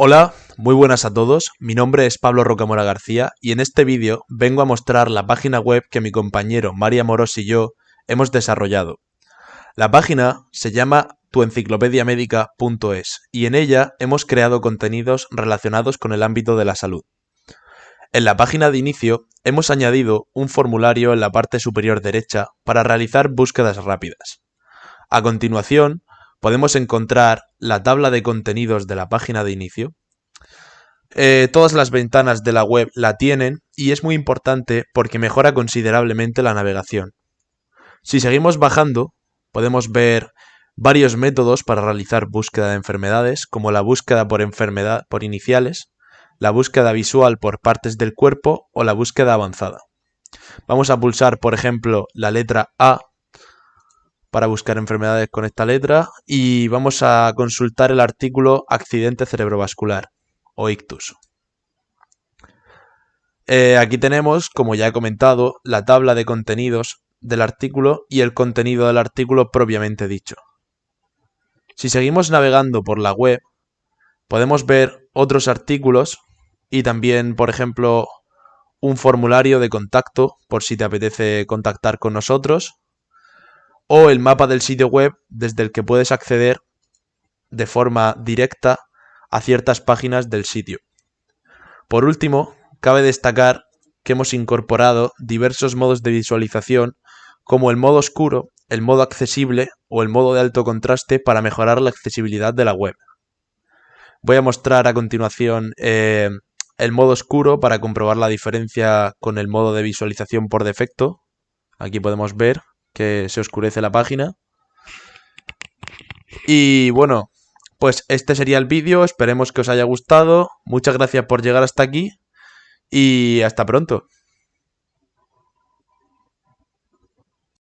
Hola, muy buenas a todos, mi nombre es Pablo Rocamora García y en este vídeo vengo a mostrar la página web que mi compañero María Moros y yo hemos desarrollado. La página se llama tuenciclopediamédica.es y en ella hemos creado contenidos relacionados con el ámbito de la salud. En la página de inicio hemos añadido un formulario en la parte superior derecha para realizar búsquedas rápidas. A continuación, podemos encontrar la tabla de contenidos de la página de inicio. Eh, todas las ventanas de la web la tienen y es muy importante porque mejora considerablemente la navegación. Si seguimos bajando, podemos ver varios métodos para realizar búsqueda de enfermedades, como la búsqueda por enfermedad por iniciales, la búsqueda visual por partes del cuerpo o la búsqueda avanzada. Vamos a pulsar, por ejemplo, la letra A para buscar enfermedades con esta letra y vamos a consultar el artículo accidente cerebrovascular o ictus. Eh, aquí tenemos, como ya he comentado, la tabla de contenidos del artículo y el contenido del artículo propiamente dicho. Si seguimos navegando por la web, podemos ver otros artículos y también, por ejemplo, un formulario de contacto por si te apetece contactar con nosotros o el mapa del sitio web desde el que puedes acceder de forma directa a ciertas páginas del sitio. Por último, cabe destacar que hemos incorporado diversos modos de visualización como el modo oscuro, el modo accesible o el modo de alto contraste para mejorar la accesibilidad de la web. Voy a mostrar a continuación eh, el modo oscuro para comprobar la diferencia con el modo de visualización por defecto. Aquí podemos ver que se oscurece la página. Y bueno, pues este sería el vídeo, esperemos que os haya gustado. Muchas gracias por llegar hasta aquí y hasta pronto.